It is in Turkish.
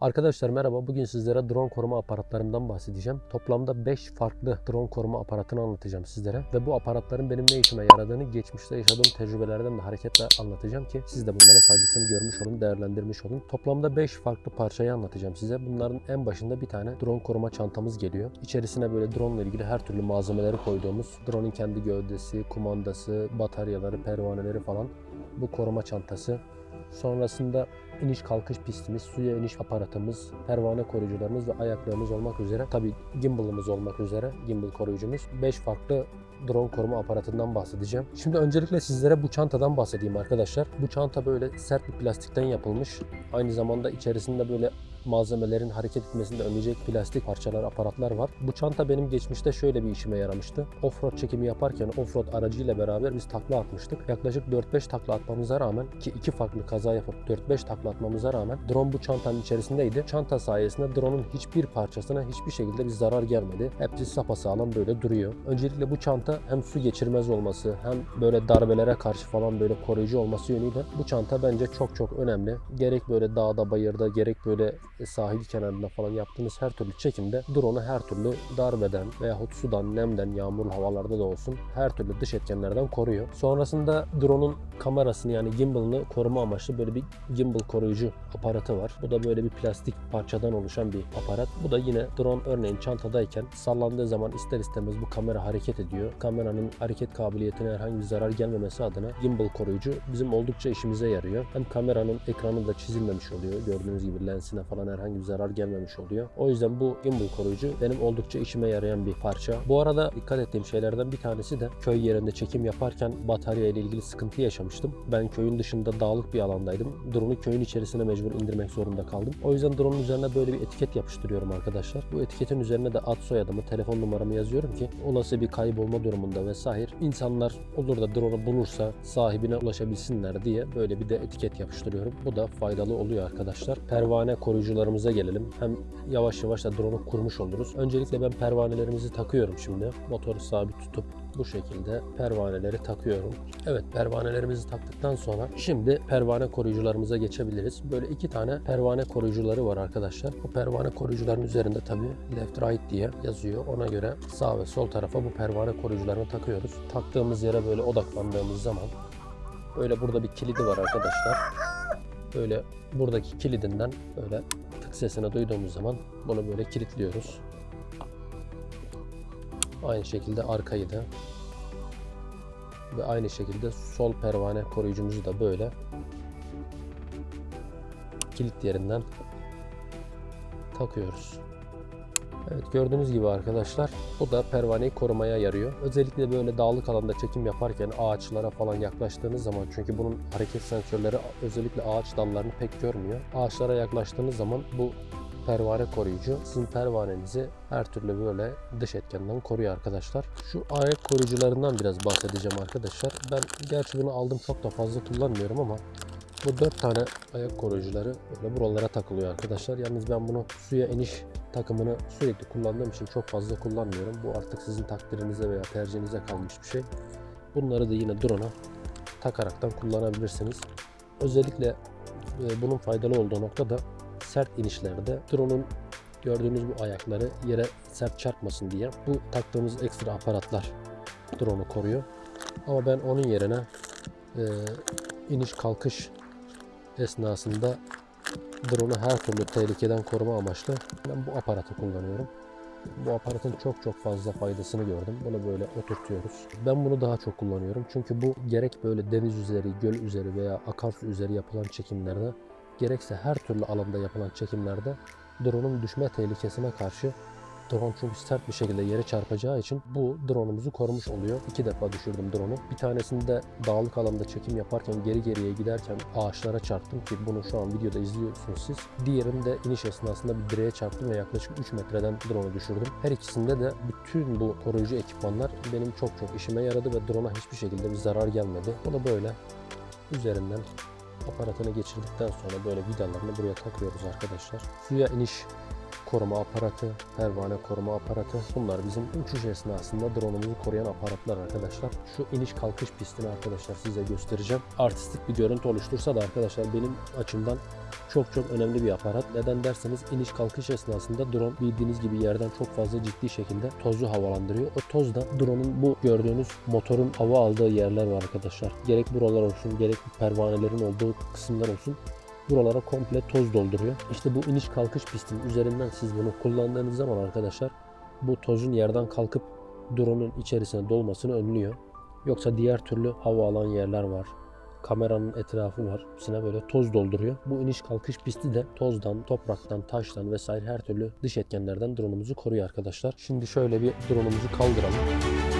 Arkadaşlar merhaba. Bugün sizlere drone koruma aparatlarından bahsedeceğim. Toplamda 5 farklı drone koruma aparatını anlatacağım sizlere. Ve bu aparatların benim ne işime yaradığını geçmişte yaşadığım tecrübelerden de hareketle anlatacağım ki siz de bunların faydasını görmüş olun, değerlendirmiş olun. Toplamda 5 farklı parçayı anlatacağım size. Bunların en başında bir tane drone koruma çantamız geliyor. İçerisine böyle drone ile ilgili her türlü malzemeleri koyduğumuz drone'un kendi gövdesi, kumandası, bataryaları, pervaneleri falan bu koruma çantası. Sonrasında iniş kalkış pistimiz, suya iniş aparatımız, pervane koruyucularımız ve ayaklığımız olmak üzere tabi gimbal'ımız olmak üzere gimbal koruyucumuz 5 farklı drone koruma aparatından bahsedeceğim. Şimdi öncelikle sizlere bu çantadan bahsedeyim arkadaşlar. Bu çanta böyle sert bir plastikten yapılmış. Aynı zamanda içerisinde böyle malzemelerin hareket etmesini önleyecek plastik parçalar, aparatlar var. Bu çanta benim geçmişte şöyle bir işime yaramıştı. Offroad çekimi yaparken offroad aracıyla beraber biz takla atmıştık. Yaklaşık 4-5 takla atmamıza rağmen ki iki farklı kaza yapıp 4-5 takla atmamıza rağmen drone bu çantanın içerisindeydi. Çanta sayesinde drone'un hiçbir parçasına hiçbir şekilde bir zarar gelmedi. Hepsi sapasağlam böyle duruyor. Öncelikle bu çanta hem su geçirmez olması hem böyle darbelere karşı falan böyle koruyucu olması yönüyle bu çanta bence çok çok önemli. Gerek böyle dağda bayırda gerek böyle sahil kenarında falan yaptığınız her türlü çekimde drone'u her türlü darbeden veyahut sudan, nemden, yağmurlu havalarda da olsun her türlü dış etkenlerden koruyor. Sonrasında drone'un kamerasını yani gimbal'ını koruma amaçlı böyle bir gimbal koruyucu aparatı var. Bu da böyle bir plastik parçadan oluşan bir aparat. Bu da yine drone örneğin çantadayken sallandığı zaman ister istemez bu kamera hareket ediyor. Kameranın hareket kabiliyetine herhangi bir zarar gelmemesi adına gimbal koruyucu bizim oldukça işimize yarıyor. Hem kameranın ekranı da çizilmemiş oluyor. Gördüğünüz gibi lensine falan herhangi bir zarar gelmemiş oluyor. O yüzden bu gimbal koruyucu benim oldukça işime yarayan bir parça. Bu arada dikkat ettiğim şeylerden bir tanesi de köy yerinde çekim yaparken batarya ile ilgili sıkıntı yaşamıştım. Ben köyün dışında dağlık bir alandaydım. Drone'u köyün içerisine mecbur indirmek zorunda kaldım. O yüzden drone'un üzerine böyle bir etiket yapıştırıyorum arkadaşlar. Bu etiketin üzerine de ad soyadımı, telefon numaramı yazıyorum ki olası bir kaybolma durumunda vesaire insanlar olur da drone'u bulursa sahibine ulaşabilsinler diye böyle bir de etiket yapıştırıyorum. Bu da faydalı oluyor arkadaşlar. Pervane koruyucularımıza gelelim. Hem yavaş yavaş da drone'u kurmuş oluruz. Öncelikle ben pervanelerimizi takıyorum şimdi. Motoru sabit tutup bu şekilde pervaneleri takıyorum. Evet pervanelerimizi taktıktan sonra şimdi pervane koruyucularımıza geçebiliriz. Böyle iki tane pervane koruyucuları var arkadaşlar. Bu pervane koruyucuların üzerinde tabi left right diye yazıyor. Ona göre sağ ve sol tarafa bu pervane koruyucularını takıyoruz. Taktığımız yere böyle odaklandığımız zaman böyle burada bir kilidi var arkadaşlar. Böyle buradaki kilidinden böyle tık sesini duyduğumuz zaman bunu böyle kilitliyoruz. Aynı şekilde arkayı da ve aynı şekilde sol pervane koruyucumuzu da böyle kilit yerinden takıyoruz. Evet gördüğünüz gibi arkadaşlar bu da pervaneyi korumaya yarıyor. Özellikle böyle dağlık alanda çekim yaparken ağaçlara falan yaklaştığınız zaman çünkü bunun hareket sensörleri özellikle ağaç dallarını pek görmüyor. Ağaçlara yaklaştığınız zaman bu pervane koruyucu sizin pervanenizi her türlü böyle dış etkenden koruyor arkadaşlar. Şu ayak koruyucularından biraz bahsedeceğim arkadaşlar. Ben gerçi bunu aldım çok da fazla kullanmıyorum ama bu dört tane ayak koruyucuları böyle buralara takılıyor arkadaşlar. Yalnız ben bunu suya iniş takımını sürekli kullandığım için çok fazla kullanmıyorum. Bu artık sizin takdirinize veya tercihinize kalmış bir şey. Bunları da yine drone'a takaraktan kullanabilirsiniz. Özellikle e, bunun faydalı olduğu nokta da sert inişlerde drone'un gördüğünüz bu ayakları yere sert çarpmasın diye bu taktığımız ekstra aparatlar drone'u koruyor. Ama ben onun yerine e, iniş kalkış esnasında drone'u her türlü tehlikeden koruma amaçlı ben bu aparatı kullanıyorum. Bu aparatın çok çok fazla faydasını gördüm. Bunu böyle oturtuyoruz. Ben bunu daha çok kullanıyorum. Çünkü bu gerek böyle deniz üzeri, göl üzeri veya akarsu üzeri yapılan çekimlerde gerekse her türlü alanda yapılan çekimlerde drone'un düşme tehlikesine karşı Drone çünkü sert bir şekilde yere çarpacağı için bu drone'umuzu korumuş oluyor. İki defa düşürdüm drone'u. Bir tanesinde dağlık alanda çekim yaparken geri geriye giderken ağaçlara çarptım ki bunu şu an videoda izliyorsunuz siz. Diğerinde iniş esnasında bir direğe çarptım ve yaklaşık 3 metreden drone'u düşürdüm. Her ikisinde de bütün bu koruyucu ekipmanlar benim çok çok işime yaradı ve drone'a hiçbir şekilde bir zarar gelmedi. Bunu böyle üzerinden aparatını geçirdikten sonra böyle vidalarını buraya takıyoruz arkadaşlar. Suya iniş koruma aparatı, pervane koruma aparatı. Bunlar bizim uçuş esnasında drone'umuzu koruyan aparatlar arkadaşlar. Şu iniş kalkış pistini arkadaşlar size göstereceğim. Artistik bir görüntü oluştursa da arkadaşlar benim açımdan çok çok önemli bir aparat. Neden derseniz iniş kalkış esnasında drone bildiğiniz gibi yerden çok fazla ciddi şekilde tozu havalandırıyor. O toz da drone'un bu gördüğünüz motorun hava aldığı yerler var arkadaşlar. Gerek buralar olsun gerek pervanelerin olduğu kısımlar olsun buralara komple toz dolduruyor. İşte bu iniş kalkış pistinin üzerinden siz bunu kullandığınız zaman arkadaşlar bu tozun yerden kalkıp drone'un içerisine dolmasını önlüyor. Yoksa diğer türlü hava alan yerler var. Kameranın etrafı var. Hepsine böyle toz dolduruyor. Bu iniş kalkış pisti de tozdan, topraktan, taştan vesaire her türlü dış etkenlerden drone'umuzu koruyor arkadaşlar. Şimdi şöyle bir drone'umuzu kaldıralım.